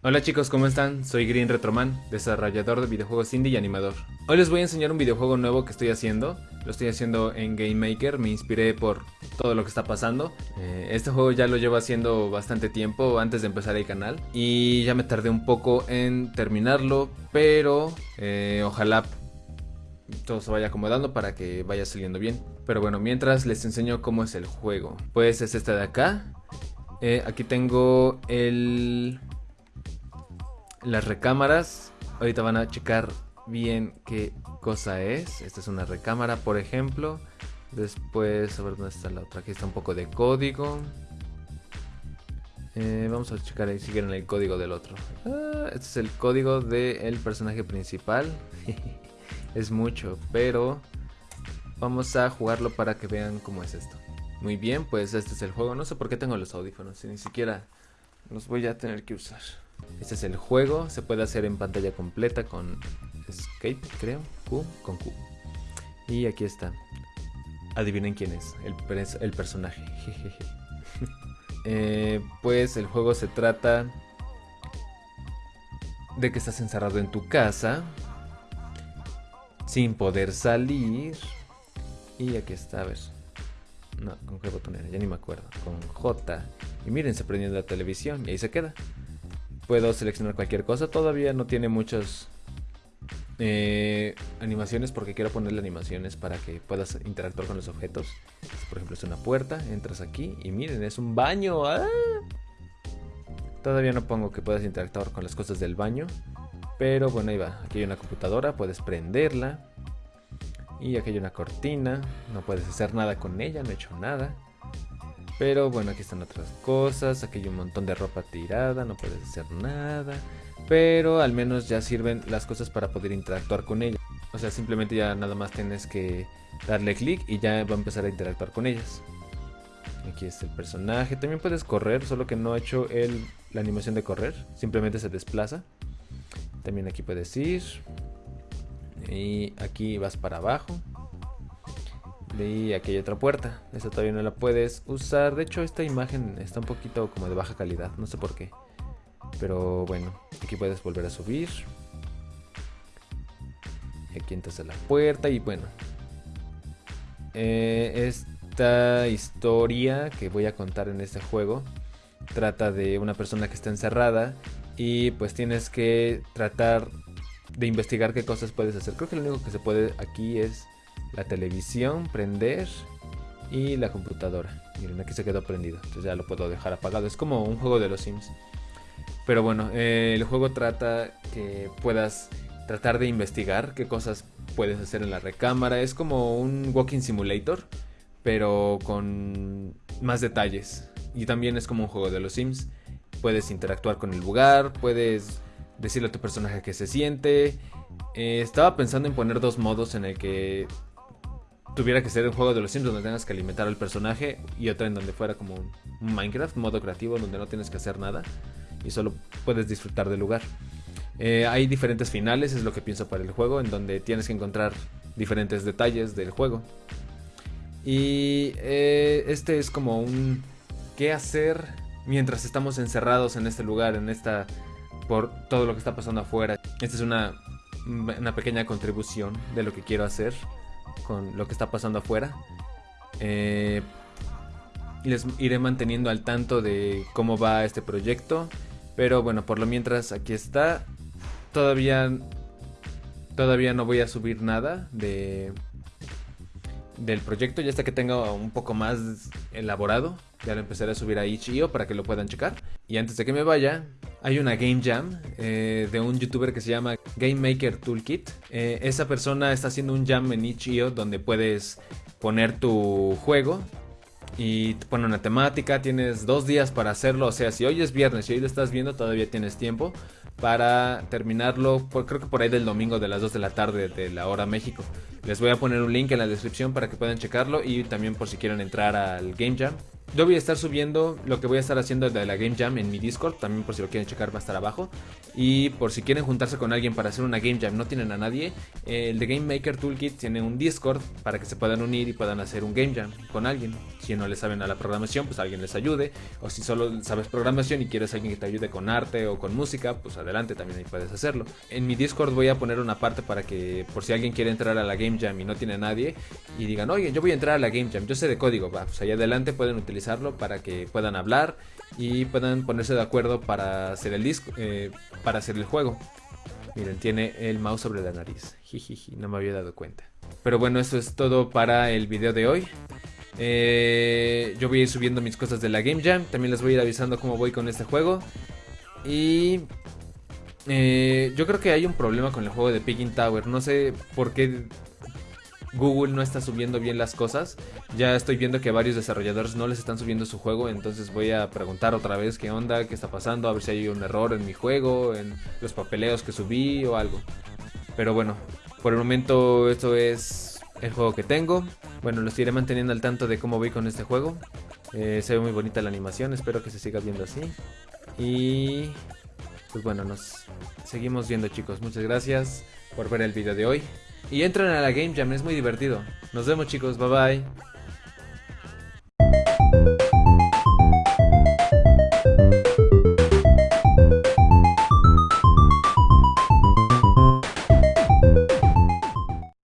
Hola chicos, ¿cómo están? Soy Green Retroman, desarrollador de videojuegos indie y animador. Hoy les voy a enseñar un videojuego nuevo que estoy haciendo. Lo estoy haciendo en Game Maker, me inspiré por todo lo que está pasando. Eh, este juego ya lo llevo haciendo bastante tiempo antes de empezar el canal. Y ya me tardé un poco en terminarlo, pero eh, ojalá todo se vaya acomodando para que vaya saliendo bien. Pero bueno, mientras les enseño cómo es el juego. Pues es este de acá. Eh, aquí tengo el las recámaras. Ahorita van a checar bien qué cosa es. Esta es una recámara, por ejemplo. Después, a ver dónde está la otra. Aquí está un poco de código. Eh, vamos a checar si quieren el código del otro. Ah, este es el código del personaje principal. es mucho, pero vamos a jugarlo para que vean cómo es esto. Muy bien, pues este es el juego. No sé por qué tengo los audífonos, ni siquiera los voy a tener que usar. Este es el juego, se puede hacer en pantalla completa con Escape, creo, Q, con Q. Y aquí está. Adivinen quién es, el, personaje. Eh, pues el juego se trata de que estás encerrado en tu casa, sin poder salir. Y aquí está, a ver. No, ¿con qué botón era? Ya ni me acuerdo. Con J. Y miren, se prendió la televisión y ahí se queda puedo seleccionar cualquier cosa. Todavía no tiene muchas eh, animaciones porque quiero ponerle animaciones para que puedas interactuar con los objetos. Por ejemplo, es una puerta, entras aquí y miren, es un baño. ¡Ah! Todavía no pongo que puedas interactuar con las cosas del baño. Pero bueno, ahí va. Aquí hay una computadora, puedes prenderla. Y aquí hay una cortina. No puedes hacer nada con ella, no he hecho nada. Pero bueno, aquí están otras cosas. Aquí hay un montón de ropa tirada, no puedes hacer nada. Pero al menos ya sirven las cosas para poder interactuar con ellas. O sea, simplemente ya nada más tienes que darle clic y ya va a empezar a interactuar con ellas. Aquí está el personaje. También puedes correr, solo que no ha hecho el, la animación de correr. Simplemente se desplaza. También aquí puedes ir. Y aquí vas para abajo. Y aquí hay otra puerta. Esta todavía no la puedes usar. De hecho, esta imagen está un poquito como de baja calidad. No sé por qué. Pero bueno, aquí puedes volver a subir. Aquí entras a la puerta y bueno. Eh, esta historia que voy a contar en este juego trata de una persona que está encerrada y pues tienes que tratar de investigar qué cosas puedes hacer. Creo que lo único que se puede aquí es la televisión, prender y la computadora. Miren, aquí se quedó prendido, entonces ya lo puedo dejar apagado. Es como un juego de los Sims. Pero bueno, eh, el juego trata que puedas tratar de investigar qué cosas puedes hacer en la recámara. Es como un walking simulator, pero con más detalles. Y también es como un juego de los Sims. Puedes interactuar con el lugar, puedes decirle a tu personaje que se siente. Eh, estaba pensando en poner dos modos en el que tuviera que ser un juego de los Sims donde tengas que alimentar al personaje y otra en donde fuera como un, Minecraft, modo creativo, donde no tienes que hacer nada y solo puedes disfrutar del lugar. Eh, hay diferentes finales, es lo que pienso para el juego, en donde tienes que encontrar diferentes detalles del juego. Y eh, este es como un qué hacer mientras estamos encerrados en este lugar, en esta por todo lo que está pasando afuera. Esta es una, una pequeña contribución de lo que quiero hacer con lo que está pasando afuera. Eh, les iré manteniendo al tanto de cómo va este proyecto. Pero bueno, por lo mientras aquí está. Todavía, todavía no voy a subir nada de, del proyecto. Ya hasta que tenga un poco más elaborado. Ya lo empezaré a subir a Itch.io para que lo puedan checar. Y antes de que me vaya, hay una Game Jam eh, de un youtuber que se llama Game Maker Toolkit. Eh, esa persona está haciendo un jam en Itch.io donde puedes poner tu juego y te pone una temática. Tienes dos días para hacerlo. O sea, si hoy es viernes y hoy lo estás viendo, todavía tienes tiempo para terminarlo. creo que por ahí del domingo de las 2 de la tarde de la hora México. Les voy a poner un link en la descripción para que puedan checarlo y también por si quieren entrar al Game Jam yo voy a estar subiendo lo que voy a estar haciendo de la Game Jam en mi Discord, también por si lo quieren checar va a estar abajo. Y por si quieren juntarse con alguien para hacer una Game Jam, no tienen a nadie, el de Game Maker Toolkit tiene un Discord para que se puedan unir y puedan hacer un Game Jam con alguien. Si no le saben a la programación, pues alguien les ayude. O si solo sabes programación y quieres alguien que te ayude con arte o con música, pues adelante, también ahí puedes hacerlo. En mi Discord voy a poner una parte para que por si alguien quiere entrar a la Game Jam y no tiene a nadie y digan, oye, yo voy a entrar a la Game Jam, yo sé de código, va, pues ahí adelante pueden utilizarlo para que puedan hablar y puedan ponerse de acuerdo para hacer el disco, eh, para hacer el juego. Miren, tiene el mouse sobre la nariz. Jijiji, no me había dado cuenta. Pero bueno, eso es todo para el video de hoy. Eh, yo voy a ir subiendo mis cosas de la Game Jam. También les voy a ir avisando cómo voy con este juego. Y eh, yo creo que hay un problema con el juego de Picking Tower. No sé por qué Google no está subiendo bien las cosas. Ya estoy viendo que varios desarrolladores no les están subiendo su juego, entonces voy a preguntar otra vez qué onda, qué está pasando, a ver si hay un error en mi juego, en los papeleos que subí o algo. Pero bueno, por el momento esto es el juego que tengo. Bueno, los iré manteniendo al tanto de cómo voy con este juego. Eh, se ve muy bonita la animación, espero que se siga viendo así. Y pues bueno, nos seguimos viendo chicos. Muchas gracias por ver el video de hoy. Y entren a la Game Jam, es muy divertido. Nos vemos chicos, bye bye.